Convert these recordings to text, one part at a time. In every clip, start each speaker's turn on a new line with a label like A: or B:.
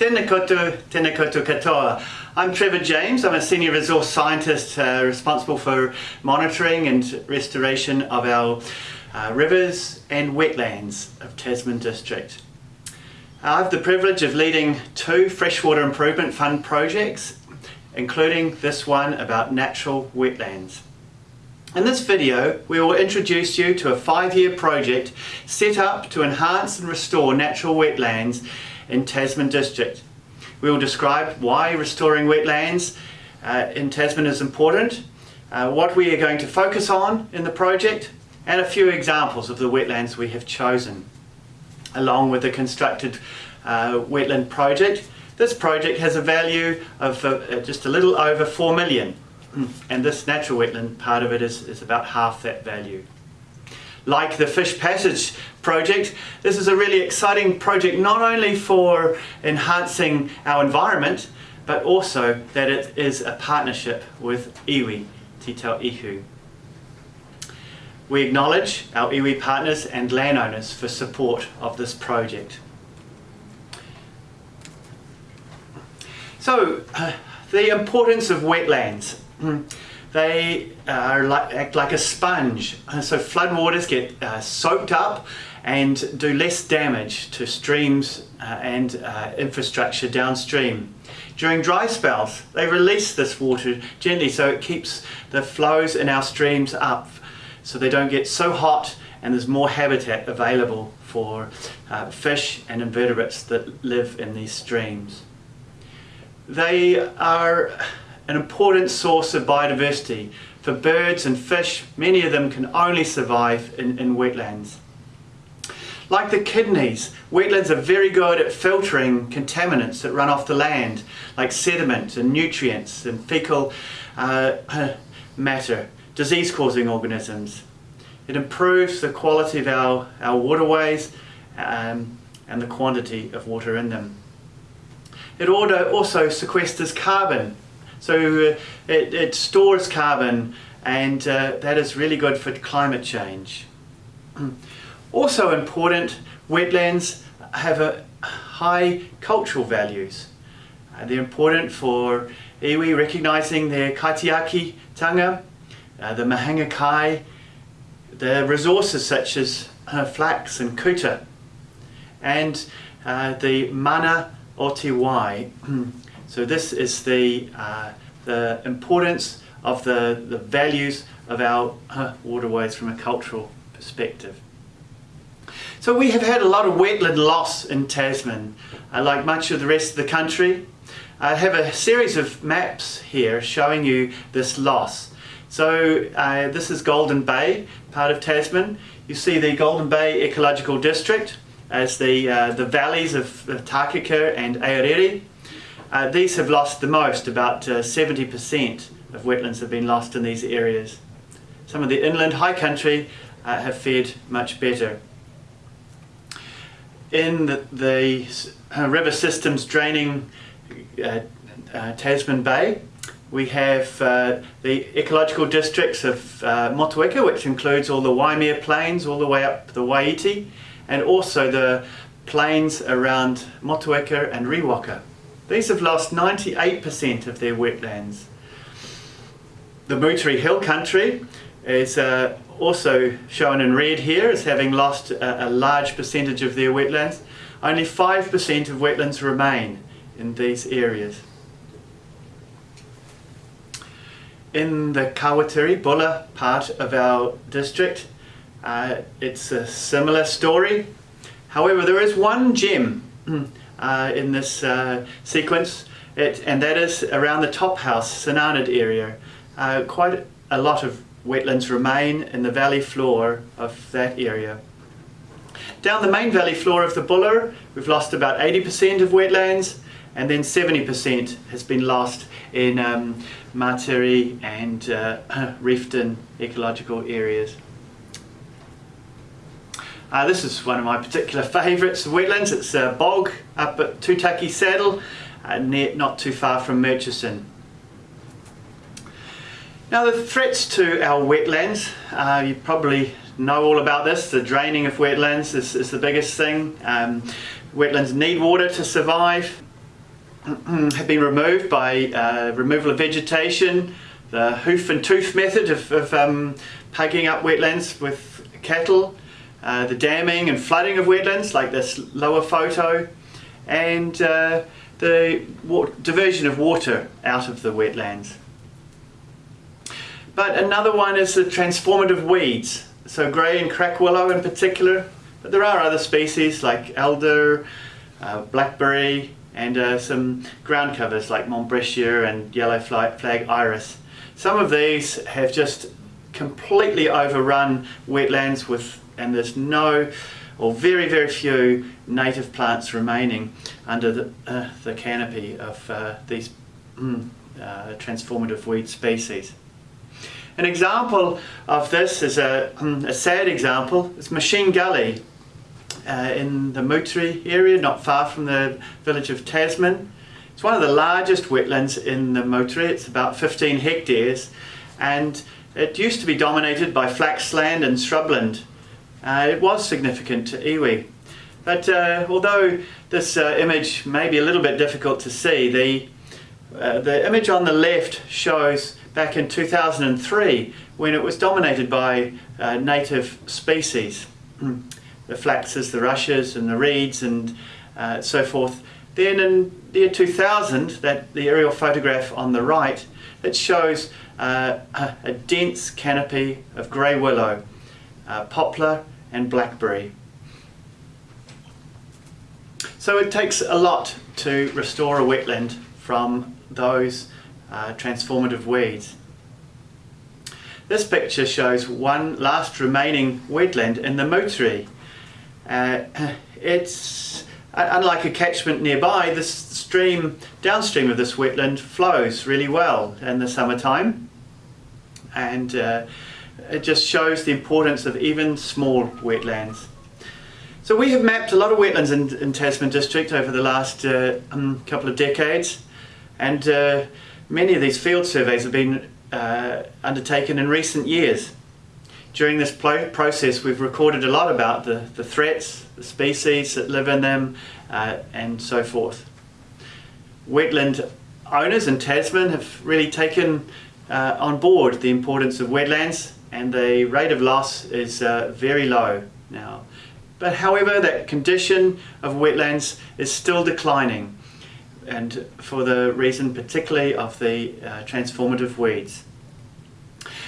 A: Tēnā koutou, tēnā koutou katoa. I'm Trevor James. I'm a senior resource scientist uh, responsible for monitoring and restoration of our uh, rivers and wetlands of Tasman District. I have the privilege of leading two freshwater improvement fund projects, including this one about natural wetlands. In this video, we will introduce you to a five-year project set up to enhance and restore natural wetlands in Tasman District. We will describe why restoring wetlands uh, in Tasman is important, uh, what we are going to focus on in the project, and a few examples of the wetlands we have chosen. Along with the constructed uh, wetland project, this project has a value of uh, just a little over 4 million and this natural wetland part of it is, is about half that value. Like the Fish Passage project, this is a really exciting project not only for enhancing our environment, but also that it is a partnership with iwi, Te Tau Ihu. We acknowledge our iwi partners and landowners for support of this project. So, uh, the importance of wetlands. they are like, act like a sponge. So floodwaters get uh, soaked up and do less damage to streams uh, and uh, infrastructure downstream. During dry spells, they release this water gently so it keeps the flows in our streams up so they don't get so hot and there's more habitat available for uh, fish and invertebrates that live in these streams. They are an important source of biodiversity for birds and fish. Many of them can only survive in, in wetlands. Like the kidneys, wetlands are very good at filtering contaminants that run off the land, like sediment and nutrients and fecal uh, matter, disease-causing organisms. It improves the quality of our, our waterways um, and the quantity of water in them. It also sequesters carbon so uh, it, it, stores carbon and uh, that is really good for climate change. also important, wetlands have a high cultural values. Uh, they're important for iwi recognising their kaitiaki tanga, uh, the mahinga kai, the resources such as uh, flax and kuta, and uh, the mana o te wai, So this is the, uh, the importance of the, the values of our uh, waterways from a cultural perspective. So we have had a lot of wetland loss in Tasman, uh, like much of the rest of the country. I have a series of maps here showing you this loss. So uh, this is Golden Bay, part of Tasman. You see the Golden Bay Ecological District as the, uh, the valleys of, Takaka and Aorere. Uh, these have lost the most, about 70% uh, of wetlands have been lost in these areas. Some of the inland high country uh, have fared much better. In the, the uh, river systems draining uh, uh, Tasman Bay, we have the ecological districts of Motueka, which includes all the Waimea Plains all the way up the Waiiti, and also the plains around Motueka and Riwaka. These have lost 98% of their wetlands. The Moutere Hill country is uh, also shown in red here as having lost a, a large percentage of their wetlands. Only 5% of wetlands remain in these areas. In the Kawatiri Buller part of our district, uh, it's a similar story. However, there is one gem uh, in this uh, sequence, it, and that is around the top house, St Arnaud area. Uh, quite a lot of wetlands remain in the valley floor of that area. Down the main valley floor of the Buller, we've lost about 80% of wetlands, and then 70% has been lost in um, and uh, Reefton ecological areas. Uh, this is one of my particular favourites of wetlands. It's a bog up at Tutaki Saddle, uh, near, not too far from Murchison. Now the threats to our wetlands, uh, you probably know all about this. The draining of wetlands is, is the biggest thing. Um, wetlands need water to survive. have been removed by uh, removal of vegetation, the hoof and tooth method of, of um, pugging up wetlands with cattle, uh, the damming and flooding of wetlands like this lower photo, and uh, the diversion of water out of the wetlands. But another one is the transformative weeds, so grey and crack willow in particular, but there are other species like elder, uh, blackberry, and uh, some ground covers like Montbretia and yellow flag iris. Some of these have just completely overrun wetlands with, and there's no or very very few native plants remaining under the, uh, the canopy of uh, these mm, uh, transformative weed species. An example of this is a, mm, a sad example, it's Machine Gully uh, in the Moutere area, not far from the village of Tasman. It's one of the largest wetlands in the Moutere, it's about 15 hectares and it used to be dominated by flaxland and shrubland. Uh, it was significant to iwi. But uh, although this uh, image may be a little bit difficult to see, the, uh, the image on the left shows back in 2003 when it was dominated by uh, native species. the flaxes, the rushes and the reeds and uh, so forth. Then in the year 2000, that the aerial photograph on the right, it shows a, a, dense canopy of grey willow, uh, poplar and blackberry. So it takes a lot to restore a wetland from those uh, transformative weeds. This picture shows one last remaining wetland in the Moutere. Uh, it's unlike a catchment nearby, this stream downstream of this wetland flows really well in the summertime and uh, it just shows the importance of even small wetlands. So we have mapped a lot of wetlands in, in Tasman district over the last uh, um, couple of decades and uh, many of these field surveys have been uh, undertaken in recent years. During this process we've recorded a lot about the, the threats, the species that live in them uh, and so forth. Wetland owners in Tasman have really taken uh, on board the importance of wetlands and the rate of loss is uh, very low now. But however, that condition of wetlands is still declining and for the reason particularly of the uh, transformative weeds.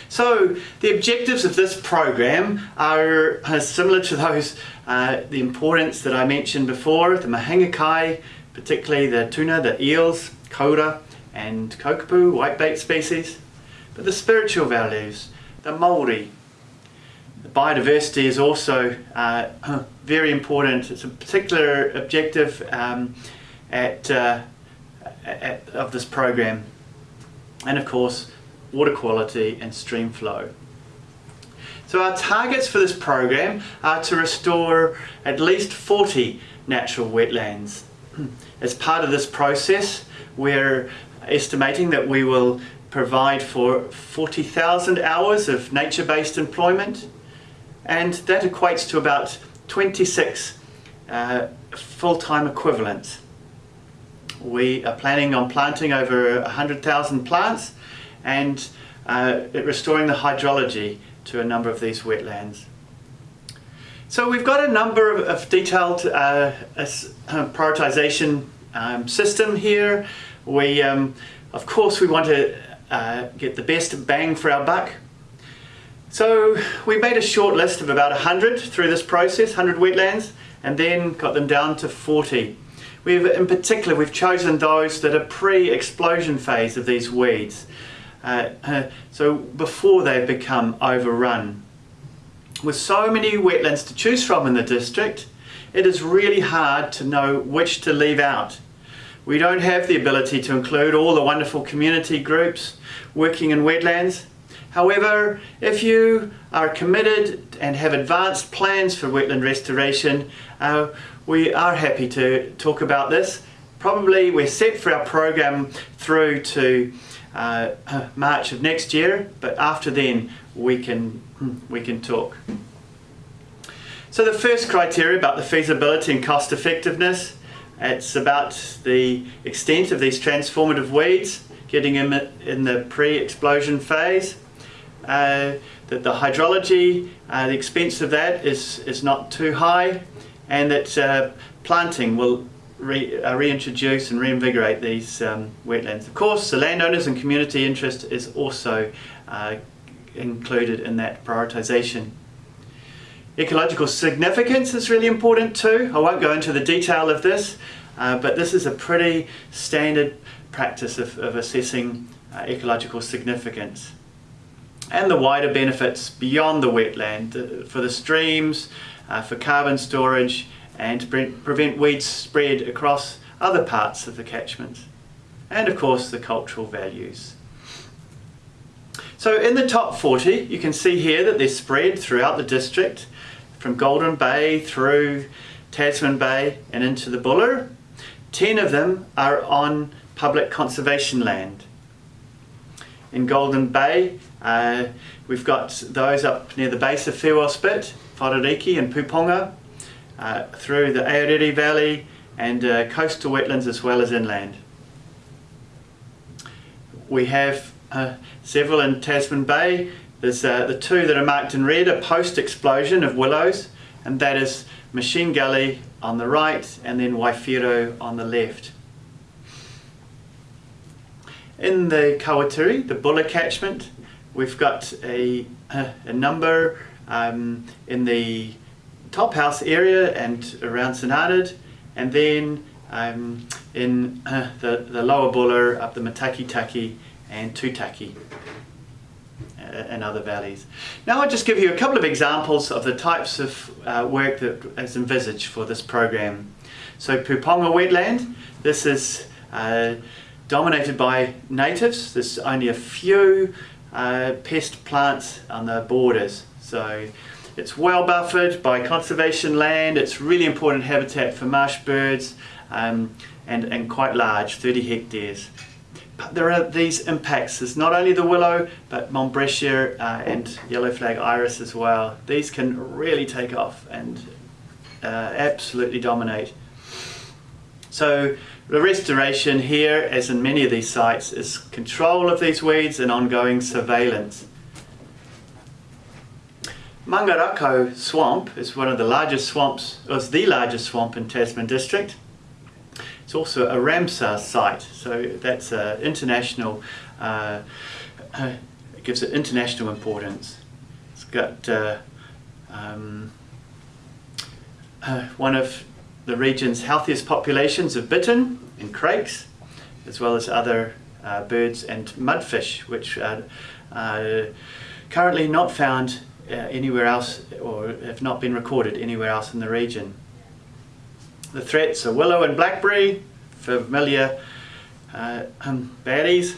A: So the objectives of this program are uh, similar to those, uh, the importance that I mentioned before, the mahingakai, particularly the tuna, the eels, kōura and kokopu, whitebait species. But the spiritual values, the Māori, the biodiversity is also uh, very important. It's a particular objective um, at, uh, at, of this program. And of course, water quality and stream flow. So our targets for this program are to restore at least 40 natural wetlands. As part of this process, we're estimating that we will provide for 40,000 hours of nature-based employment and that equates to about 26 uh, full-time equivalents. We are planning on planting over 100,000 plants and uh, restoring the hydrology to a number of these wetlands. So we've got a number of, of detailed uh, prioritization um, system here. We, um, of course, we want to uh, get the best bang for our buck. So we made a short list of about 100 through this process, 100 wetlands, and then got them down to 40. We've, in particular, we've chosen those that are pre-explosion phase of these weeds. Uh, uh, so before they become overrun. With so many wetlands to choose from in the district, it is really hard to know which to leave out. We don't have the ability to include all the wonderful community groups working in wetlands. However, if you are committed and have advanced plans for wetland restoration, uh, we are happy to talk about this. Probably we're set for our program through to uh, March of next year, but after then we can, we can talk. So the first criteria about the feasibility and cost effectiveness It's about the extent of these transformative weeds, getting them in the pre-explosion phase. Uh, that the hydrology, uh, the expense of that is, is not too high and that uh, planting will re, uh, reintroduce and reinvigorate these um, wetlands. Of course, the landowners and community interest is also uh, included in that prioritisation. Ecological significance is really important too. I won't go into the detail of this, uh, but this is a pretty standard practice of, of assessing uh, ecological significance. And the wider benefits beyond the wetland uh, for the streams, uh, for carbon storage, and to pre prevent weed spread across other parts of the catchment. And of course the cultural values. So in the top 40, you can see here that they're spread throughout the district from Golden Bay through Tasman Bay and into the Buller. Ten of them are on public conservation land. In Golden Bay, uh, we've got those up near the base of Farewell Spit, Wharariki and Puponga, uh, through the Aorere Valley and uh, coastal wetlands as well as inland. We have uh, several in Tasman Bay there's uh, the two that are marked in red a post-explosion of willows, and that is Machine Gully on the right and then Waiwhero on the left. In the Kawatiri, the Buller catchment, we've got a, a number um, in the top house area and around St and then um, in uh, the, the lower Buller up the Matakitaki and Tutaki and other valleys. Now I'll just give you a couple of examples of the types of uh, work that is envisaged for this program. So Puponga wetland, this is uh, dominated by natives. There's only a few uh, pest plants on the borders. So it's well buffered by conservation land. It's really important habitat for marsh birds um, and, and quite large, 30 hectares But there are these impacts. There's not only the willow, but Montbretia uh, and yellow flag iris as well. These can really take off and uh, absolutely dominate. So the restoration here, as in many of these sites, is control of these weeds and ongoing surveillance. Mangarakau swamp is one of the largest swamps, was the largest swamp in Tasman district. It's also a Ramsar site, so that's uh, international, uh, uh, it gives it international importance. It's got uh, um, uh, one of the region's healthiest populations of bittern and crakes, as well as other uh, birds and mudfish, which are currently not found anywhere else or have not been recorded anywhere else in the region. The threats are willow and blackberry, familiar uh, um, baddies.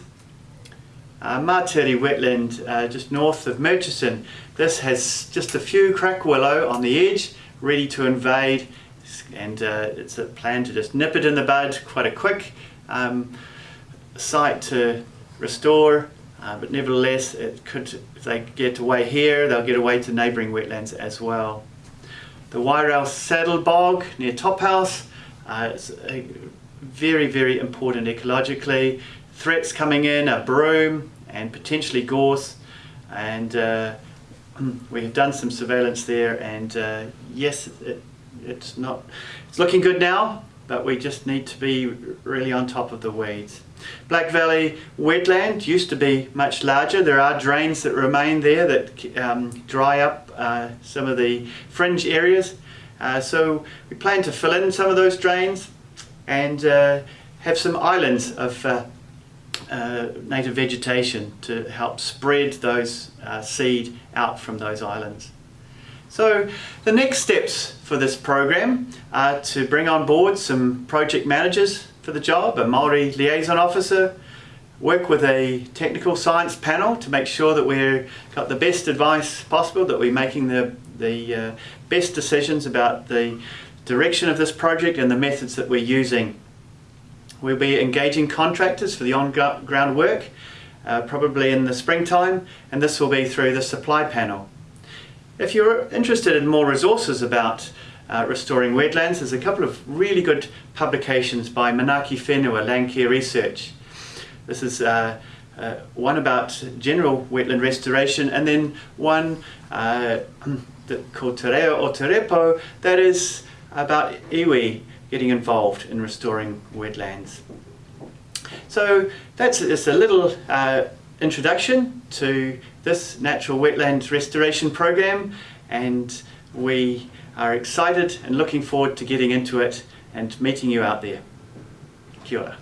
A: Uh, Martiri wetland uh, just north of Murchison. This has just a few crack willow on the edge ready to invade and uh, it's a plan to just nip it in the bud, quite a quick um, site to restore uh, but nevertheless it could, if they get away here they'll get away to neighbouring wetlands as well. The Wairau Saddle Bog near Top House, uh, it's a very, very important ecologically. Threats coming in are broom and potentially gorse and uh, we have done some surveillance there and uh, yes, it, it's not, it's looking good now, but we just need to be really on top of the weeds. Black Valley wetland used to be much larger. There are drains that remain there that um, dry up uh, some of the fringe areas. Uh, so we plan to fill in some of those drains and uh, have some islands of uh, uh, native vegetation to help spread those uh, seed out from those islands. So the next steps for this program are to bring on board some project managers for the job, a Maori liaison officer, work with a technical science panel to make sure that we've got the best advice possible, that we're making the, the uh, best decisions about the direction of this project and the methods that we're using. We'll be engaging contractors for the on-ground work, uh, probably in the springtime, and this will be through the supply panel. If you're interested in more resources about uh, restoring wetlands. There's a couple of really good publications by Manaaki Whenua, Landcare Research. This is uh, uh, one about general wetland restoration and then one uh, called Te Reo o that is about iwi getting involved in restoring wetlands. So that's just a little uh, introduction to this natural wetlands restoration program and we are excited and looking forward to getting into it and meeting you out there. Kia ora.